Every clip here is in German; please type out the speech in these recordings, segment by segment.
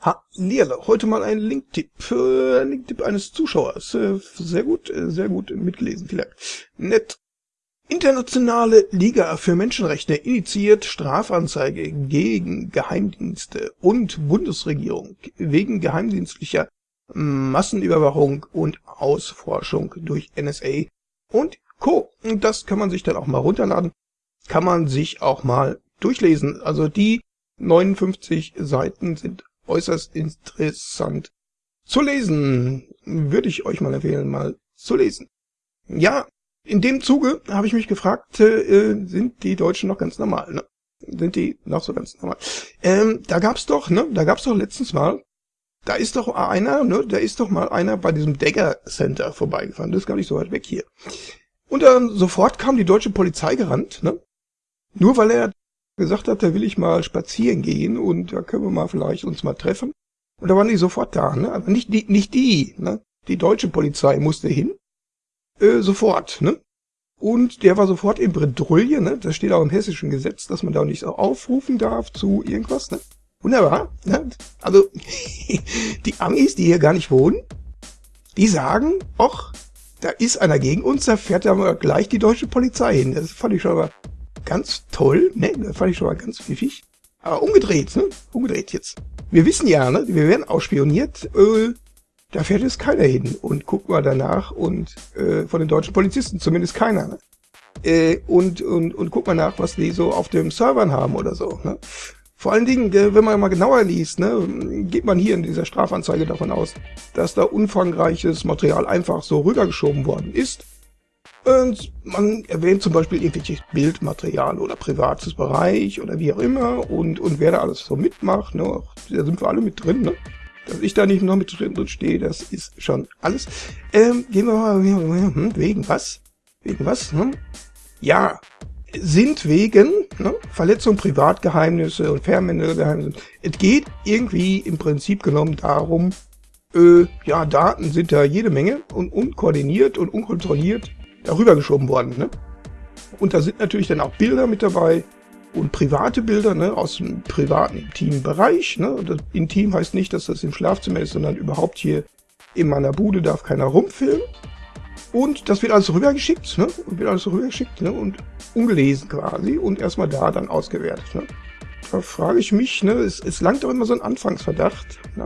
Hallierle, heute mal ein Linktipp, äh, Linktipp eines Zuschauers. Äh, sehr gut, äh, sehr gut mitgelesen, vielen Dank. Nett. Internationale Liga für Menschenrechte initiiert Strafanzeige gegen Geheimdienste und Bundesregierung wegen geheimdienstlicher Massenüberwachung und Ausforschung durch NSA und Co. Das kann man sich dann auch mal runterladen, kann man sich auch mal durchlesen. Also die 59 Seiten sind äußerst interessant zu lesen. Würde ich euch mal empfehlen, mal zu lesen. Ja, in dem Zuge habe ich mich gefragt, äh, sind die Deutschen noch ganz normal, ne? Sind die noch so ganz normal? Ähm, da gab's doch, ne? Da gab's doch letztens mal, da ist doch einer, ne? Da ist doch mal einer bei diesem Dagger Center vorbeigefahren. Das ist gar nicht so weit weg hier. Und dann sofort kam die deutsche Polizei gerannt, ne? Nur weil er gesagt hat, da will ich mal spazieren gehen und da können wir mal vielleicht uns mal treffen. Und da waren die sofort da, ne? Aber nicht die, nicht die, ne? Die deutsche Polizei musste hin. Äh, sofort, ne? Und der war sofort in Bredouille, ne? Das steht auch im hessischen Gesetz, dass man da nicht so aufrufen darf zu irgendwas, ne? Wunderbar, ne? Also, die Amis, die hier gar nicht wohnen, die sagen, och, da ist einer gegen uns, da fährt ja gleich die deutsche Polizei hin. Das fand ich schon mal ganz toll, ne? Das fand ich schon mal ganz pfiffig. Aber umgedreht, ne? Umgedreht jetzt. Wir wissen ja, ne? Wir werden ausspioniert. Äh, da fährt jetzt keiner hin und guckt mal danach und äh, von den deutschen Polizisten zumindest keiner. Ne? Äh, und, und, und guckt mal nach, was die so auf dem Servern haben oder so. Ne? Vor allen Dingen, äh, wenn man mal genauer liest, ne, geht man hier in dieser Strafanzeige davon aus, dass da umfangreiches Material einfach so rübergeschoben worden ist und man erwähnt zum Beispiel irgendwelches Bildmaterial oder privates Bereich oder wie auch immer und, und wer da alles so mitmacht, ne, da sind wir alle mit drin, ne? Dass ich da nicht noch mit drin, drin stehe, das ist schon alles. Ähm, gehen wir mal, hm, wegen was? Wegen was? Hm? Ja, sind wegen ne, Verletzung Privatgeheimnisse und Fernmeldegeheimnisse. Es geht irgendwie im Prinzip genommen darum, äh, ja, Daten sind da jede Menge und unkoordiniert und unkontrolliert darüber geschoben worden. Ne? Und da sind natürlich dann auch Bilder mit dabei und private Bilder ne, aus dem privaten, intimen Bereich. Ne? Das intim heißt nicht, dass das im Schlafzimmer ist, sondern überhaupt hier in meiner Bude darf keiner rumfilmen. Und das wird alles rübergeschickt, ne? Und wird alles rübergeschickt, ne? Und ungelesen quasi und erstmal da dann ausgewertet, ne? Da frage ich mich, ne? Es, es langt doch immer so ein Anfangsverdacht, ne?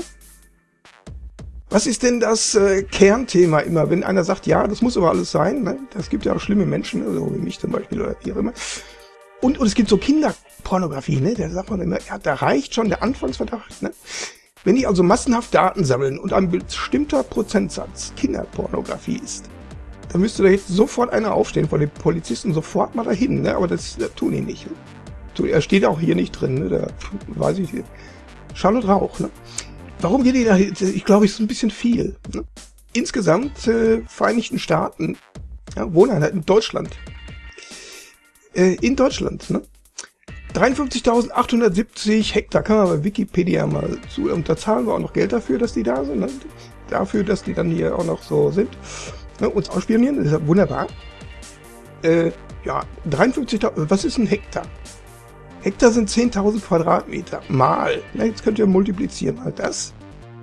Was ist denn das äh, Kernthema immer, wenn einer sagt, ja, das muss aber alles sein, ne? das gibt ja auch schlimme Menschen, also wie mich zum Beispiel oder wie immer. Und, und es gibt so Kinderpornografie, ne? da sagt man immer, ja, da reicht schon der Anfangsverdacht. Ne? Wenn die also massenhaft Daten sammeln und ein bestimmter Prozentsatz Kinderpornografie ist, dann müsste da jetzt sofort einer aufstehen vor den Polizisten, sofort mal dahin, ne? aber das, das tun die nicht. Ne? Er steht auch hier nicht drin, ne? da weiß ich nicht. Charlotte Rauch, ne? Warum geht die da? Ich glaube, es ist ein bisschen viel. Ne? Insgesamt äh, Vereinigten Staaten, ja, Wohneinheit in Deutschland. Äh, in Deutschland, ne? 53.870 Hektar, kann man bei Wikipedia mal zu, und da zahlen wir auch noch Geld dafür, dass die da sind, ne? dafür, dass die dann hier auch noch so sind, ne? uns ausspionieren, das ist ja wunderbar. Äh, ja, 53.000, was ist ein Hektar? Hektar sind 10.000 Quadratmeter. Mal. Na, jetzt könnt ihr multiplizieren mal das.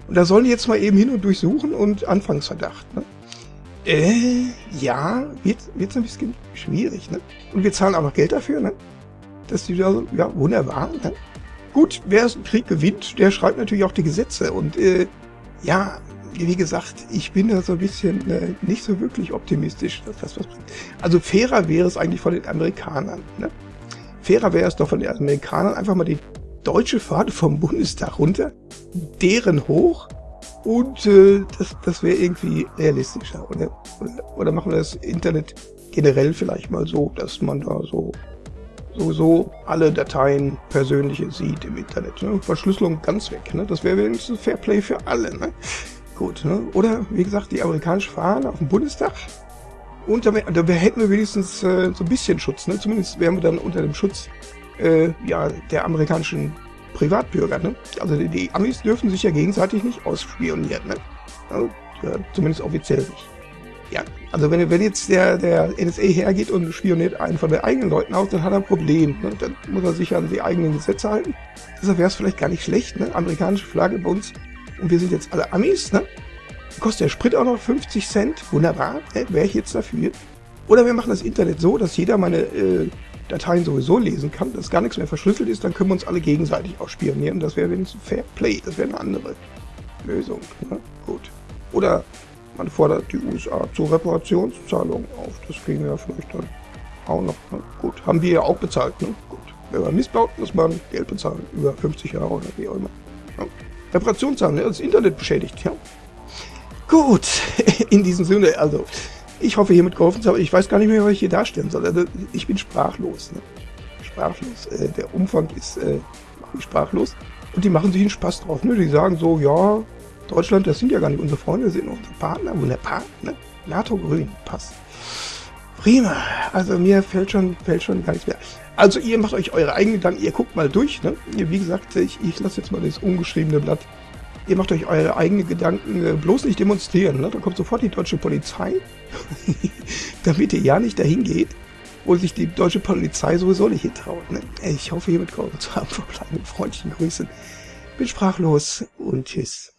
Und da sollen die jetzt mal eben hin und durchsuchen und Anfangsverdacht. Ne? Äh, ja, wird, wird's ein bisschen schwierig. Ne? Und wir zahlen auch noch Geld dafür. Ne? Dass die da so, ja, wunderbar. Ne? Gut, wer einen Krieg gewinnt, der schreibt natürlich auch die Gesetze. Und äh, ja, wie gesagt, ich bin da so ein bisschen äh, nicht so wirklich optimistisch, dass das was bringt. Also fairer wäre es eigentlich von den Amerikanern. Ne? Fairer wäre es doch von den Amerikanern einfach mal die deutsche Fahne vom Bundestag runter, deren hoch und äh, das, das wäre irgendwie realistischer. Oder, oder, machen wir das Internet generell vielleicht mal so, dass man da so sowieso alle Dateien persönliche sieht im Internet. Ne? Verschlüsselung ganz weg. Ne? Das wäre wenigstens Fairplay für alle. Ne? Gut. Ne? Oder wie gesagt, die amerikanische Fahne auf dem Bundestag da, da hätten wir wenigstens äh, so ein bisschen Schutz. Ne? Zumindest wären wir dann unter dem Schutz äh, ja, der amerikanischen Privatbürger. Ne? Also die, die, Amis dürfen sich ja gegenseitig nicht ausspionieren. Ne? Also, ja, zumindest offiziell nicht. Ja, Also wenn, wenn jetzt der, der NSA hergeht und spioniert einen von den eigenen Leuten aus, dann hat er ein Problem. Ne? Dann muss er sich an die eigenen Gesetze halten. Deshalb wäre es vielleicht gar nicht schlecht, ne? amerikanische Flagge bei uns. Und wir sind jetzt alle Amis, ne? Kostet der Sprit auch noch 50 Cent. Wunderbar, ne? wäre ich jetzt dafür. Oder wir machen das Internet so, dass jeder meine äh, Dateien sowieso lesen kann, dass gar nichts mehr verschlüsselt ist, dann können wir uns alle gegenseitig auch spionieren. Das wäre wenigstens Fair Play, das wäre eine andere Lösung. Ne? Gut. Oder man fordert die USA zur Reparationszahlung auf. Das kriegen wir ja vielleicht dann auch noch. Ne? Gut, haben wir ja auch bezahlt. Ne? Gut. Wenn man missbaut, muss man Geld bezahlen. Über 50 Jahre oder wie auch immer. Ja. Reparationszahlung, ne? das Internet beschädigt. Ja. Gut, in diesem Sinne, also ich hoffe hiermit geholfen zu haben. Ich weiß gar nicht mehr, was ich hier darstellen soll. Also, ich bin sprachlos. Ne? Sprachlos. Äh, der Umfang ist äh, sprachlos. Und die machen sich einen Spaß drauf. Ne? Die sagen so, ja, Deutschland, das sind ja gar nicht unsere Freunde, das sind unsere Partner. Wunderbar. Ne? NATO grün, passt. Prima. Also mir fällt schon, fällt schon gar nichts mehr. Also ihr macht euch eure eigenen Gedanken, ihr guckt mal durch. Ne? Wie gesagt, ich, ich lasse jetzt mal das ungeschriebene Blatt. Ihr macht euch eure eigenen Gedanken, äh, bloß nicht demonstrieren. Ne? Da kommt sofort die deutsche Polizei, damit ihr ja nicht dahin geht, wo sich die deutsche Polizei sowieso nicht hintraut. Ne? Ich hoffe, hiermit geholfen zu haben. Verbleiben mit freundlichen Grüßen. Bin sprachlos und tschüss.